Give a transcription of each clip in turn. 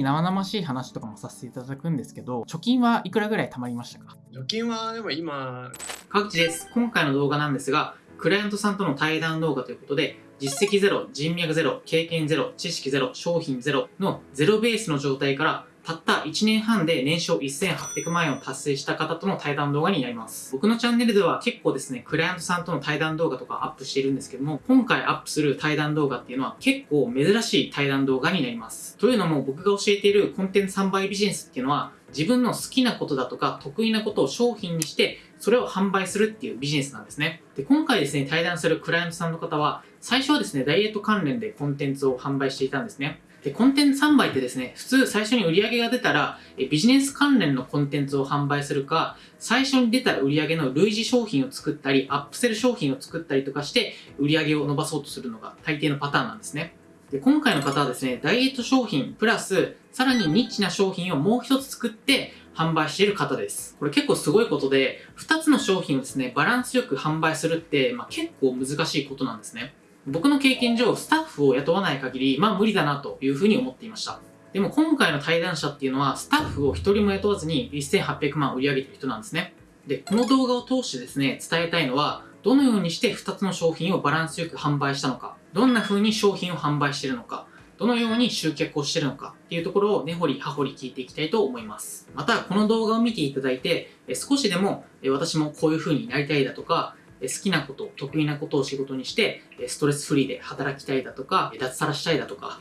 生々しい話とかもさせていただくんですけど、貯金はいくらぐらい貯まりましたか？貯金はでも今、各地です。今回の動画なんですが、クライアントさんとの対談動画ということで、実績ゼロ、人脈ゼロ、経験ゼロ、知識ゼロ、商品ゼロのゼロベースの状態からたった1年半で年商1800万円を達成した方との対談動画になります。僕のチャンネルでは結構ですね、クライアントさんとの対談動画とかアップしているんですけども、今回アップする対談動画っていうのは結構珍しい対談動画になります。というのも僕が教えているコンテンツ3倍ビジネスっていうのは自分の好きなことだとか得意なことを商品にしてそれを販売するっていうビジネスなんですね。で、今回ですね、対談するクライアントさんの方は最初はですね、ダイエット関連でコンテンツを販売していたんですね。で、コンテンツ販売ってですね、普通最初に売り上げが出たら、ビジネス関連のコンテンツを販売するか、最初に出た売り上げの類似商品を作ったり、アップセル商品を作ったりとかして、売り上げを伸ばそうとするのが大抵のパターンなんですね。で、今回の方はですね、ダイエット商品プラス、さらにニッチな商品をもう一つ作って販売している方です。これ結構すごいことで、二つの商品をですね、バランスよく販売するって、まあ、結構難しいことなんですね。僕の経験上、スタッフを雇わない限り、まあ無理だなというふうに思っていました。でも今回の対談者っていうのは、スタッフを一人も雇わずに1800万売り上げてる人なんですね。で、この動画を通してですね、伝えたいのは、どのようにして2つの商品をバランスよく販売したのか、どんな風に商品を販売してるのか、どのように集客をしてるのかっていうところを根掘り葉掘り聞いていきたいと思います。また、この動画を見ていただいて、少しでも私もこういう風になりたいだとか、好きなこと、得意なことを仕事にして、ストレスフリーで働きたいだとか、脱サラしたいだとか、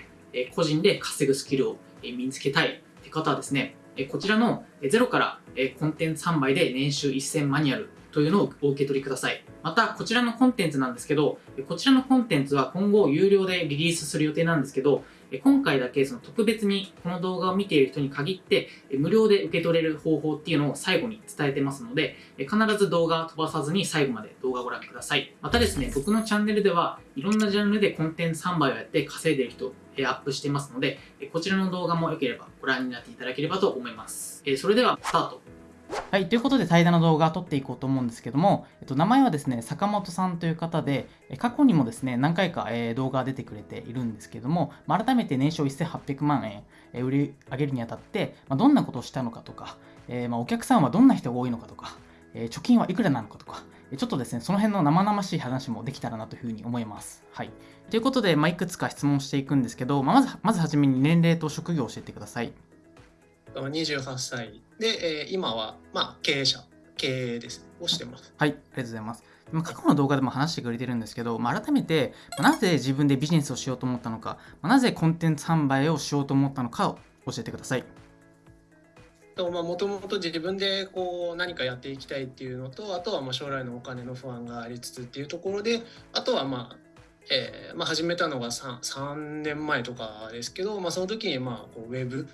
個人で稼ぐスキルを身につけたいって方はですね、こちらのゼロからコンテンツ販売で年収1000マニュアルというのをお受け取りください。また、こちらのコンテンツなんですけど、こちらのコンテンツは今後有料でリリースする予定なんですけど、今回だけその特別にこの動画を見ている人に限って無料で受け取れる方法っていうのを最後に伝えてますので必ず動画飛ばさずに最後まで動画をご覧ください。またですね、僕のチャンネルではいろんなジャンルでコンテンツ販売をやって稼いでいる人アップしてますのでこちらの動画も良ければご覧になっていただければと思います。それではスタートはい、ということで対談の動画を撮っていこうと思うんですけども、えっと、名前はですね、坂本さんという方で、過去にもですね、何回か、え、動画が出てくれているんですけども、改めて年商1800万円、え、売り上げるにあたって、ま、どんなことをしたのかとか、え、ま、お客さんはどんな人が多いのかとか、え貯金はいくらなのかとか、ちょっとですね、その辺の生々しい話もできたらなというふうに思います。はい。ということで、まあ、いくつか質問していくんですけど、まあ、まず、まずはじめに年齢と職業を教えてください。28歳で、えー、今は、まあ、経営者、経営です、をしてます。はい、ありがとうございます。過去の動画でも話してくれてるんですけど、まあ、改めて、なぜ自分でビジネスをしようと思ったのか、なぜコンテンツ販売をしようと思ったのかを教えてください。もともと自分でこう何かやっていきたいっていうのとあとはまあ将来のお金の不安がありつつっていうところであとはまあ、えーまあ、始めたのが 3, 3年前とかですけど、まあ、その時にまあこうウェブ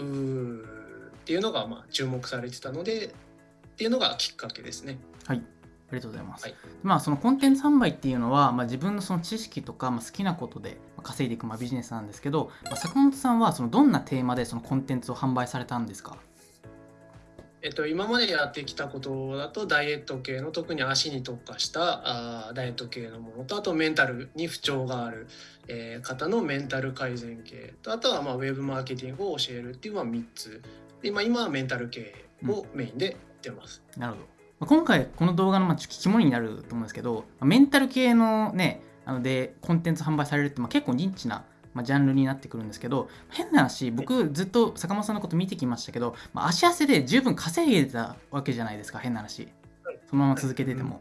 っていうのがまあ注目されてたのでっていうのがきっかけですね。はいありがとうございます。はい、まあそのコンテンツ販売っていうのは、まあ、自分のその知識とか、まあ、好きなことで稼いでいくまあビジネスなんですけど、まあ、坂本さんはそのどんなテーマでそのコンテンツを販売されたんですか？えっと、今までやってきたことだとダイエット系の特に足に特化したあダイエット系のものとあとメンタルに不調がある、えー、方のメンタル改善系。とあとはまあウェブマーケティングを教えるっていうまあ3つ。で、まあ、今はメンタル系をメインでやってます。うん、なるほど。今回この動画のまあ肝になると思うんですけどメンタル系のねあのでコンテンツ販売されるってまあ結構ニッチなまあ、ジャンルになってくるんですけど変な話僕ずっと坂本さんのこと見てきましたけど、まあ、足汗で十分稼いでたわけじゃないですか変な話。そのまま続けてても、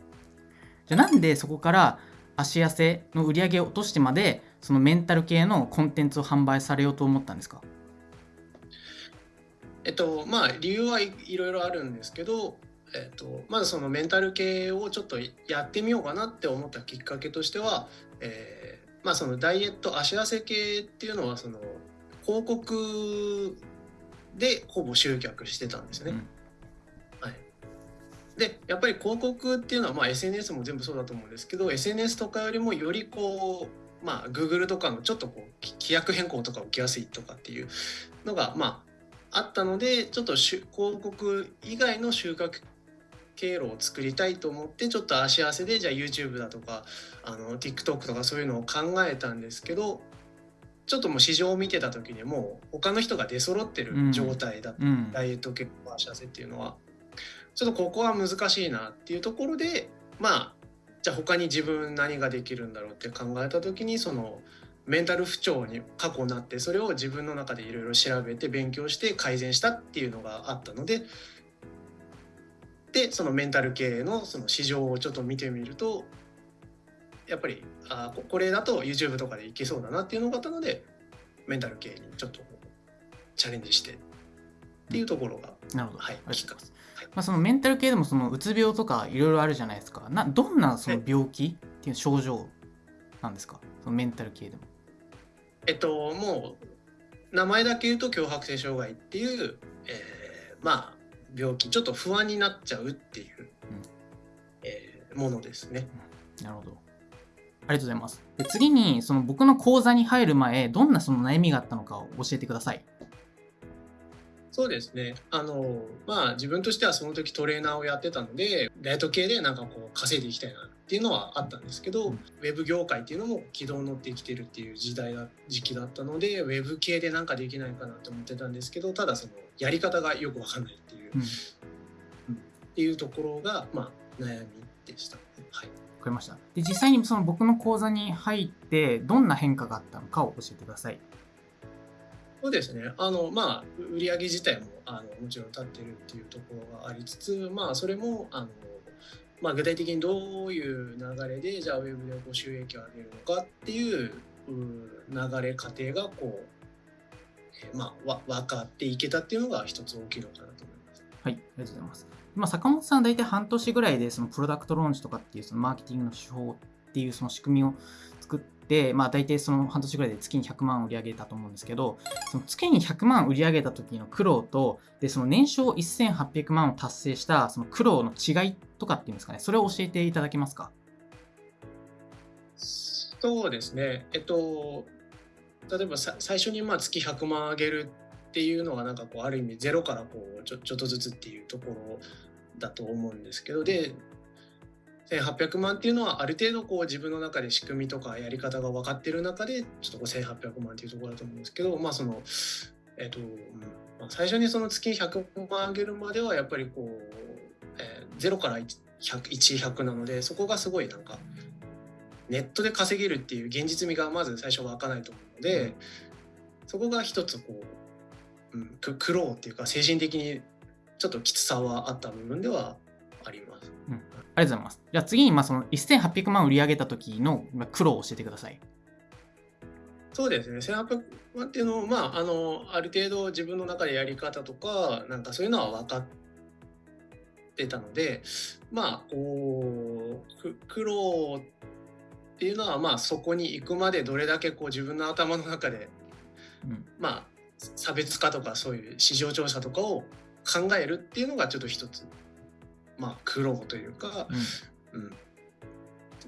じゃあなんでそこから足汗の売り上げを落としてまでそのメンタル系のコンテンツを販売されようと思ったんですか？えっとまあ理由はいろいろあるんですけどえっと、まずそのメンタル系をちょっとやってみようかなって思ったきっかけとしては、えまあそのダイエット足汗系っていうのはその広告でほぼ集客してたんですよね。うん、はい、でやっぱり広告っていうのは、まあ、SNS も全部そうだと思うんですけど SNS とかよりもよりこうまあ Google とかのちょっとこう規約変更とか起きやすいとかっていうのがまああったのでちょっと広告以外の収穫経路を作りたいと思ってちょっと足汗でじゃあ YouTube だとかあの TikTok とかそういうのを考えたんですけどちょっともう市場を見てた時にもう他の人が出揃ってる状態だった、うん。ダイエット系の足痩せっていうのはちょっとここは難しいなっていうところでまあじゃあ他に自分何ができるんだろうって考えた時にそのメンタル不調に過去なってそれを自分の中でいろいろ調べて勉強して改善したっていうのがあったのででそのメンタル系のその市場をちょっと見てみるとやっぱりあここれだと YouTube とかでいけそうだなっていうのがあったのでメンタル系にちょっとチャレンジしてっていうところが、なるほど。はいありがとうございますはいまあ、そのメンタル系でもそのうつ病とかいろいろあるじゃないですか。などんなその病気っていう症状なんですか？そのメンタル系でも。えっともう名前だけ言うと強迫性障害っていう、えーまあ病気ちょっと不安になっちゃうっていう、えーものですね。なるほど。ありがとうございます。で次にその僕の講座に入る前、どんなその悩みがあったのかを教えてください。そうですね。あの、まあ自分としてはその時トレーナーをやってたので、ダイエット系でなんかこう稼いでいきたいなっていうのはあったんですけど、うんウェブ業界っていうのも軌道に乗ってきてるっていう時代だ、時期だったので、ウェブ系でなんかできないかなと思ってたんですけど、ただそのやり方がよくわかんないっていう、うんっていうところが、まあ悩みでした。はい。わかりました。で実際にその僕の講座に入ってどんな変化があったのかを教えてください。そうですね。あの、まあ、売り上げ自体も、あの、もちろん立ってるっていうところがありつつ、まあ、それも、あの、まあ、具体的にどういう流れで、じゃあ、ウェブでこう収益を上げるのかっていうう流れ過程が、こう、えーまあ、わ分かっていけたっていうのが一つ大きいのかなと思います。はい、ありがとうございます。まあ、坂本さんは大体半年ぐらいでそのプロダクトローンチとかっていうそのマーケティングの手法っていうその仕組みを作って、まあ、大体その半年ぐらいで月に100万売り上げたと思うんですけど、その月に100万売り上げた時の苦労と、でその年商1800万を達成したその苦労の違いとかっていうんですかね、それを教えていただけますか？そうですね。えっと、例えばさ最初にまあ月100万上げるっていうのがなんかこうある意味ゼロからこうちょちょっとずつっていうところだと思うんですけどで1800万っていうのはある程度こう自分の中で仕組みとかやり方が分かってる中でちょっとこう1800万っていうところだと思うんですけどまあそのえっと、うんまあ、最初にその月100万上げるまではやっぱりこう、えー、ゼロから1100なのでそこがすごいなんかネットで稼げるっていう現実味がまず最初湧かないと思うので、そこが一つこう、うん、く苦労っていうか精神的にちょっときつさはあった部分ではあります。ありがとうございます。じゃあ次にまあその1800万売り上げた時のまあ苦労を教えてください。そうですね1800万っていうのをまああのある程度自分の中でやり方とかなんかそういうのは分かってたのでまあこうく苦労っていうのはまあそこに行くまでどれだけこう自分の頭の中でうんまあ差別化とかそういう市場調査とかを考えるっていうのがちょっと一つまあ苦労というか、うんうん、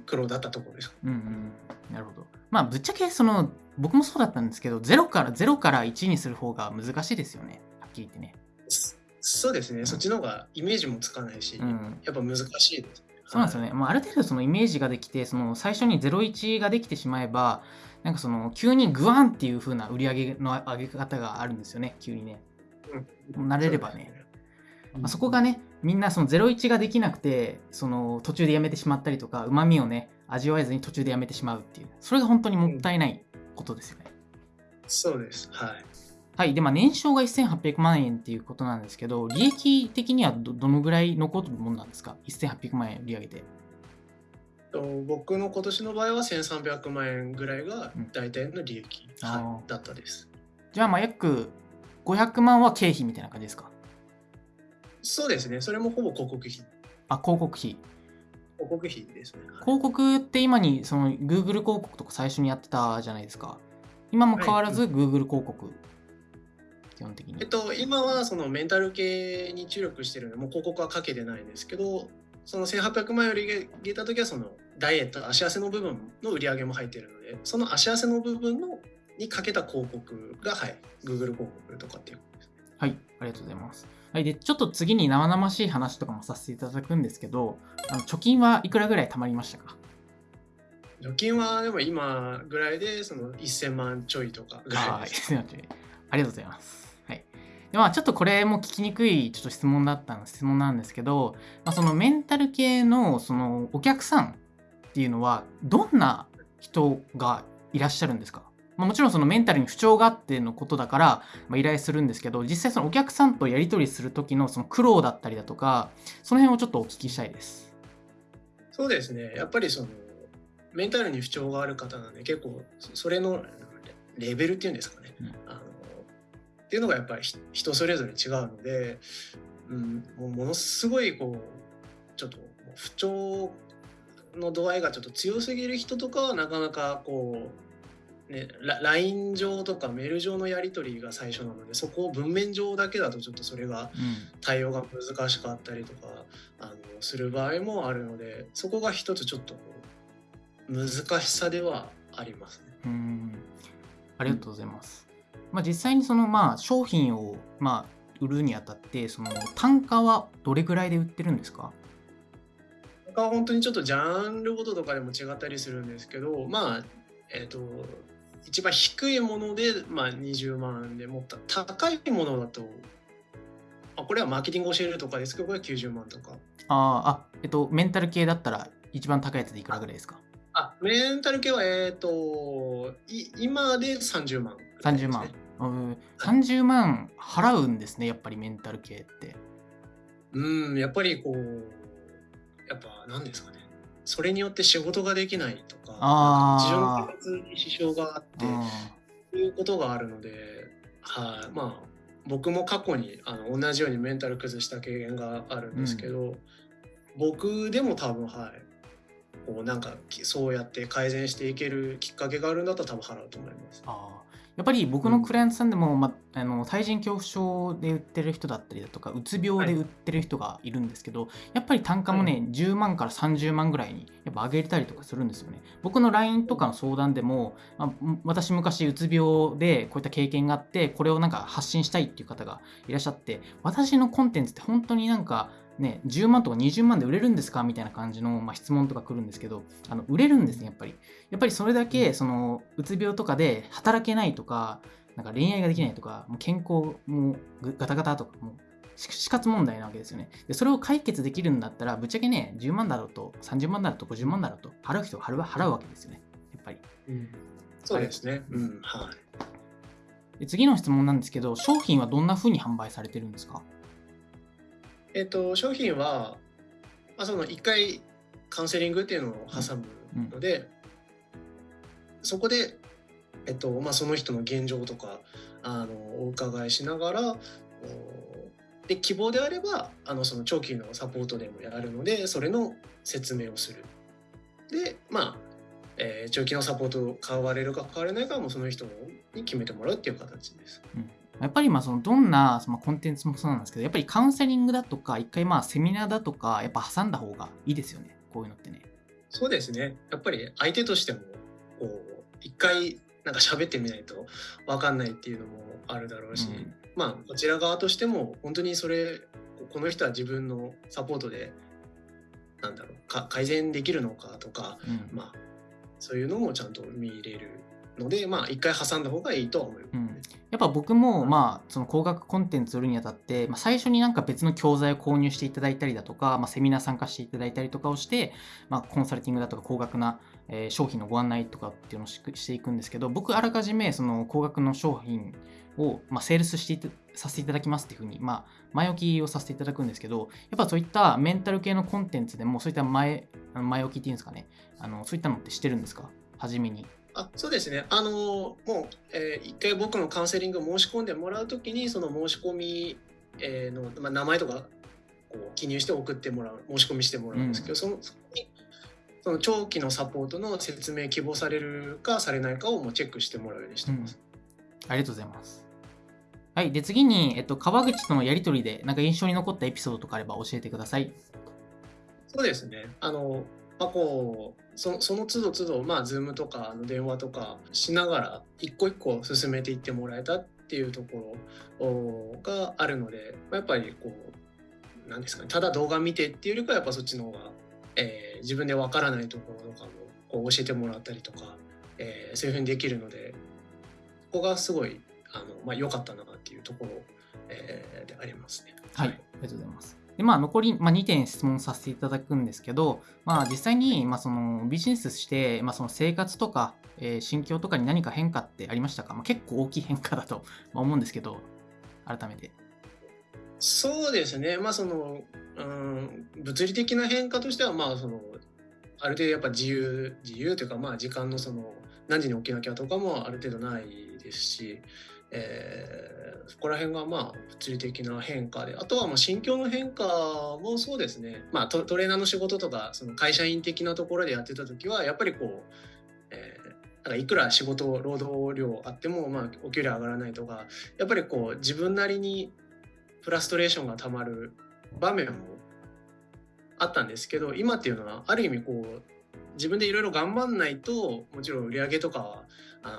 苦労だったところです。うんうん、なるほど。まあぶっちゃけその僕もそうだったんですけど0から0から1にする方が難しいですよねはっきり言ってね。そそうですね、そっちの方がイメージもつかないし、うん、やっぱ難しいですね。そうなんですよね。はいまあ、ある程度そのイメージができてその最初に01ができてしまえばなんかその急にグワンっていう風な売り上げの上げ方があるんですよね急にね。慣れればね。まあ、そこがねみんなその01ができなくてその途中でやめてしまったりとかうまみをね味わえずに途中でやめてしまうっていうそれが本当にもったいないことですよね。そうです。はい。はい。で、まあ、年商が1800万円っていうことなんですけど、利益的にはどどのぐらい残るものなんですか ?1800 万円売り上げて。と僕の今年の場合は1300万円ぐらいがうん大体の利益、あーはい、だったです。じゃあ、まあ、約500万は経費みたいな感じですか？そうですね、それもほぼ広告費。あ、広告費。広告費ですね。はい広告って今に、その Google 広告とか最初にやってたじゃないですか。今も変わらず Google 広告。基本的に。えっと、今はそのメンタル系に注力してるので、もう広告はかけてないんですけど、その1800万円売り上げた時はそのダイエット、足汗の部分の売り上げも入ってるので、その足汗の部分のにかけた広告が、はい、Google 広告とかっていうことです。はい、ありがとうございます。はい、で、ちょっと次に生々しい話とかもさせていただくんですけど、あの貯金はいくらぐらい貯まりましたか？預金はでも今ぐらいでその1000万ちょいとかぐらいあです。ーありがとうございます。はい。でまあ、ちょっとこれも聞きにくいちょっと質問だったの質問なんですけど、まあ、そのメンタル系のそのお客さんっていうのはどんな人がいらっしゃるんですか、まあ、もちろんそのメンタルに不調があってのことだから、まあ、依頼するんですけど実際そのお客さんとやり取りする時のその苦労だったりだとかその辺をちょっとお聞きしたいです。そうですね。やっぱりそのメンタルに不調がある方なんで結構そそれのレベルっていうんですかね。うんあのっていうのがやっぱりひ人それぞれ違うので、うん、もうものすごいこうちょっと不調の度合いがちょっと強すぎる人とかはなかなかこう、ね、ラ LINE 上とかメール上のやり取りが最初なのでそこを文面上だけだとちょっとそれがうん対応が難しかったりとかあのする場合もあるのでそこが一つちょっと難しさではありますね。うーんありがとうございます。まあ、実際にそのまあ商品をまあ売るにあたってその単価はどれぐらいで売ってるんですか？他は本当にちょっとジャンルごととかでも違ったりするんですけどまあえっ、と一番低いもので、まあ、20万でもっと高いものだとあこれはマーケティング教えるとかですけどこれは90万とかあーあ、えっと、メンタル系だったら一番高いやつでいくらぐらいですか？あメンタル系はえっ、とい今で30万、?30 万。うん30万払うんですね、やっぱりメンタル系って。うん、やっぱりこう、やっぱ何ですかね。それによって仕事ができないとか、あー。日常の生活に支障があって、いうことがあるので、はい、まあ、僕も過去にあの同じようにメンタル崩した経験があるんですけど、僕でも多分、はい、こうなんかきそうやって改善していけるきっかけがあるんだったら多分払うと思います。あーやっぱり僕のクライアントさんでも、ま、あの対人恐怖症で売ってる人だったりだとかうつ病で売ってる人がいるんですけど、やっぱり単価もね、は10万から30万ぐらいにやっぱ上げたりとかするんですよね。僕の LINE とかの相談でも、ま私昔うつ病でこういった経験があってこれをなんか発信したいっていう方がいらっしゃって私のコンテンツって本当になんかね、10万とか20万で売れるんですかみたいな感じの、まあ、質問とか来るんですけどあの売れるんですねやっぱり。やっぱりそれだけそのうつ病とかで働けないとかなんか恋愛ができないとかもう健康もうガタガタとかもう死死活問題なわけですよね。でそれを解決できるんだったらぶっちゃけね10万だろうと30万だろうと50万だろうと払う人が払う払うわけですよね。やっぱり。そうですね。うん、はい。で次の質問なんですけど商品はどんな風に販売されてるんですか？えっと、商品は、まあ、その1回カウンセリングっていうのを挟むので、そこで、えっとまあ、その人の現状とかあのお伺いしながらおで希望であればあのその長期のサポートでもやるのでそれの説明をする。でまあ、えー長期のサポートを買われるか買われないかはもうその人に決めてもらうっていう形です。やっぱりまあそのどんなそのコンテンツもそうなんですけどやっぱりカウンセリングだとか一回まあセミナーだとかやっぱ挟んだ方がいいですよね。こういうのってね。そうですね。やっぱり相手としても、こう、一回なんか喋ってみないと分かんないっていうのもあるだろうし、うん。まあ、こちら側としても、本当にそれ、この人は自分のサポートで、なんだろう、か改善できるのかとか、うん。まあ、そういうのもちゃんと見入れるので、まあ、一回挟んだ方がいいとは思います。うんやっぱ僕もまあその高額コンテンツ売るにあたって、まあ、最初になんか別の教材を購入していただいたりだとか、まあ、セミナー参加していただいたりとかをして、まあ、コンサルティングだとか高額な、えー商品のご案内とかっていうのをししていくんですけど僕あらかじめその高額の商品を、まあ、セールスしてさせていただきますっていうふうに、まあ、前置きをさせていただくんですけどやっぱそういったメンタル系のコンテンツでもそういった前前置きっていうんですかねあのそういったのってしてるんですか？初めに。あそうですね、あのもう、えー一回僕のカウンセリングを申し込んでもらうときに、その申し込み、えーの、まあ、名前とかこう記入して送ってもらう、申し込みしてもらうんですけど、そのそこにその長期のサポートの説明希望されるかされないかをもうチェックしてもらうようにしてます。ありがとうございます。はい。で、次に、えっと、川口とのやりとりで、なんか印象に残ったエピソードとかあれば教えてください。そうですね。あの、まあ、こう、そその都度都度、まあ、ズームとかの電話とかしながら、一個一個進めていってもらえたっていうところがあるので、まあ、やっぱりこう、なんですかね、ただ動画見てっていうよりかは、やっぱそっちの方が、えー自分でわからないところとかも、こう教えてもらったりとか、えーそういうふうにできるのでここがすごいあの、まあ、良かったなっていうところ、えーでありますね。はい、ありがとうございます。で、まあ、残り、まあ、2点質問させていただくんですけど、まあ、実際に、まあ、そのビジネスして、まあ、その生活とか、えー心境とかに何か変化ってありましたか、まあ、結構大きい変化だと 思うんですけど、改めて。そうですね、まあその、うん、物理的な変化としては、まあその、ある程度やっぱ自由、自由というか、まあ時間のその、何時に起きなきゃとかもある程度ないですし、えーそこら辺がまあ物理的な変化で、あとはまあ心境の変化もそうですね、まあトレーナーの仕事とか、その会社員的なところでやってた時は、やっぱりこう、えーなんかいくら仕事、労働量あっても、まあお給料上がらないとか、やっぱりこう自分なりにフラストレーションがたまる場面もあったんですけど今っていうのはある意味こう自分でいろいろ頑張んないともちろん売り上げとかは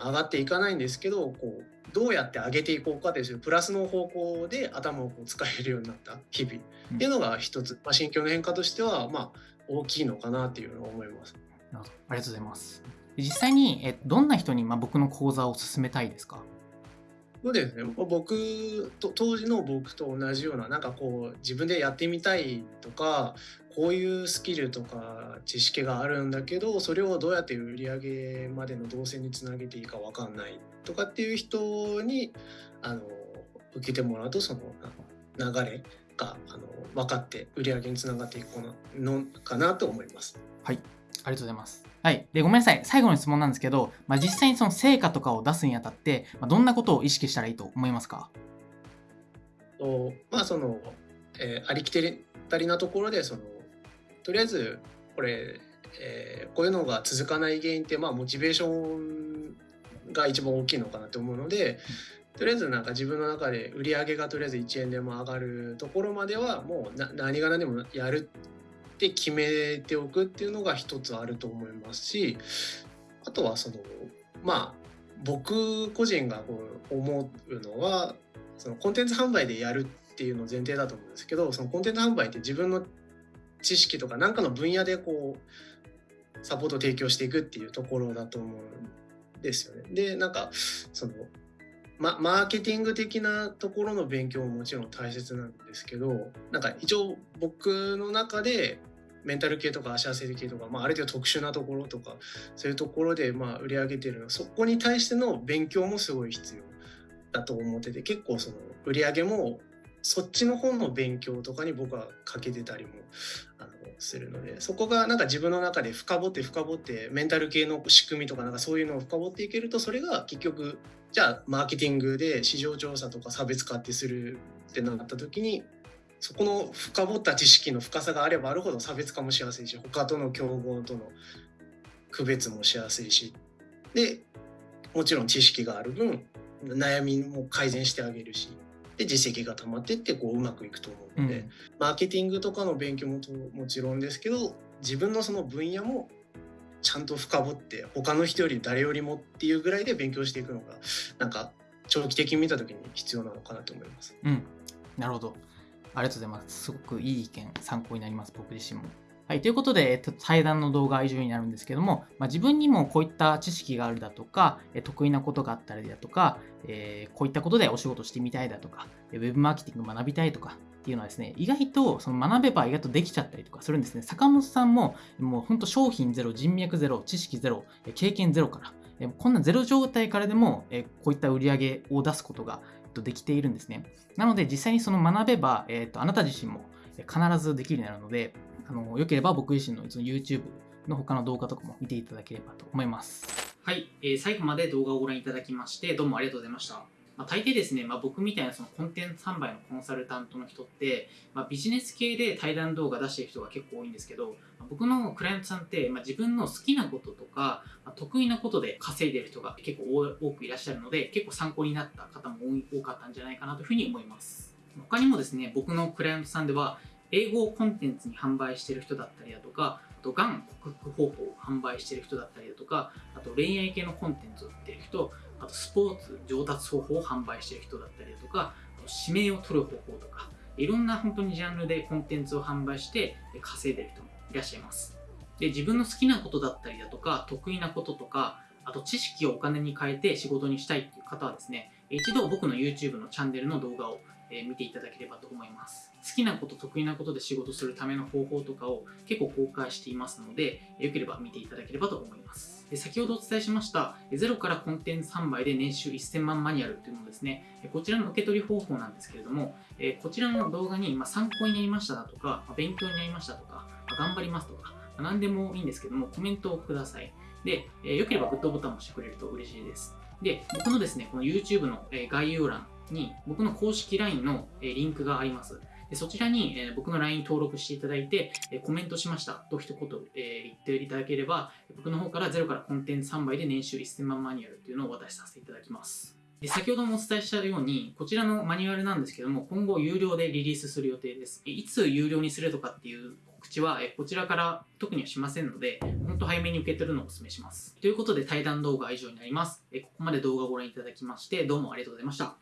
上がっていかないんですけどこうどうやって上げていこうかというプラスの方向で頭をこう使えるようになった日々。っていうのが一つ、まあ、心境の変化としてはまあ大きいのかなっていうのは思います。ありがとうございます。で実際に、えどんな人に、まあ、僕の講座を勧めたいですか？そうですね僕と当時の僕と同じようななんかこう自分でやってみたいとかこういうスキルとか知識があるんだけどそれをどうやって売り上げまでの動線につなげていいか分かんないとかっていう人にあの受けてもらうとそのあの流れがあの分かって売り上げにつながっていくのかなと思います。はい、ありがとうございます。はい、でごめんなさい、最後の質問なんですけど、まあ、実際にその成果とかを出すにあたって、まあ、どんなことを意識したらいいと思いますか？とまあその、えーありきたりなところでそのとりあえずこれ、えーこういうのが続かない原因ってまあモチベーションが一番大きいのかなと思うので、とりあえずなんか自分の中で売り上げがとりあえず1円でも上がるところまではもうな何が何でもやるって決めておくっていうのが一つあると思いますしあとはそのまあ僕個人がこう思うのはそのコンテンツ販売でやるっていうの前提だと思うんですけどそのコンテンツ販売って自分の知識とか何かの分野でこうサポートを提供していくっていうところだと思うんですよね。でなんかそのま、マーケティング的なところの勉強ももちろん大切なんですけどなんか一応僕の中でメンタル系とか足汗系とか、まあ、ある程度特殊なところとかそういうところでまあ売り上げてるのそこに対しての勉強もすごい必要だと思ってて結構その売り上げもそっちの方の勉強とかに僕はかけてたりもあのするのでそこがなんか自分の中で深掘って深掘ってメンタル系の仕組みとかなんかそういうのを深掘っていけるとそれが結局じゃあマーケティングで市場調査とか差別化ってするってなった時にそこの深掘った知識の深さがあればあるほど差別化もしやすいし他との競合との区別もしやすいし。でもちろん知識がある分悩みも改善してあげるし。で実績が溜まってってこううまくいくと思うので、うん。マーケティングとかの勉強もともちろんですけど自分のその分野もちゃんと深掘って他の人より誰よりもっていうぐらいで勉強していくのがなんか長期的に見た時に必要なのかなと思います。うん、なるほど。ありがとうございます。すごくいい意見、参考になります、僕自身も。はい、ということで、えっと、対談の動画は以上になるんですけども、まあ、自分にもこういった知識があるだとか、え得意なことがあったりだとか、えーこういったことでお仕事してみたいだとか、ウェブマーケティング学びたいとかっていうのはですね、意外とその学べば意外とできちゃったりとかするんですね。坂本さんも、もう本当商品ゼロ、人脈ゼロ、知識ゼロ、経験ゼロから、こんなゼロ状態からでも、こういった売り上げを出すことができているんですね。なので実際にその学べば、えっとあなた自身も必ずできるようになるので、あのよければ僕自身のの YouTube の他の動画とかも見ていただければと思います。はい、えー最後まで動画をご覧いただきまして、どうもありがとうございました。まあ、大抵ですね、まあ、僕みたいなそのコンテンツ販売のコンサルタントの人って、まあ、ビジネス系で対談動画出してる人が結構多いんですけど、まあ僕のクライアントさんって、まあ、自分の好きなこととか、まあ得意なことで稼いでる人が結構多くいらっしゃるので、結構参考になった方も多い多かったんじゃないかなというふうに思います。他にもですね、僕のクライアントさんでは、英語をコンテンツに販売してる人だったりだとか、あと、がん克服方法を販売してる人だったりだとか、あと、恋愛系のコンテンツを売ってる人、あと、スポーツ上達方法を販売してる人だったりだとか、指名を取る方法とか、いろんな本当にジャンルでコンテンツを販売して稼いでる人もいらっしゃいます。で自分の好きなことだったりだとか得意なこととかあと知識をお金に変えて仕事にしたいっていう方はですね一度僕の YouTube のチャンネルの動画を見ていただければと思います好きなこと得意なことで仕事するための方法とかを結構公開していますのでよければ見ていただければと思います先ほどお伝えしましたゼロからコンテンツ販売で年収1000万マニュアルというのですねこちらの受け取り方法なんですけれどもこちらの動画に参考になりましただとか勉強になりましたとか頑張りますとか何でもいいんですけどもコメントをくださいで、よければグッドボタンを押してくれると嬉しいですで僕のですねこの YouTube の概要欄に僕の公式 LINE のリンクがあります。そちらに、え僕の LINE 登録していただいて、えコメントしましたと一言、え言っていただければ、僕の方からゼロからコンテンツ3倍で年収1000万マニュアルっていうのをお渡しさせていただきます。で先ほどもお伝えしたように、こちらのマニュアルなんですけども、今後有料でリリースする予定です。いつ有料にするとかっていう告知は、こちらから特にはしませんので、本当早めに受け取るのをお勧めします。ということで対談動画は以上になります。ここまで動画をご覧いただきまして、どうもありがとうございました。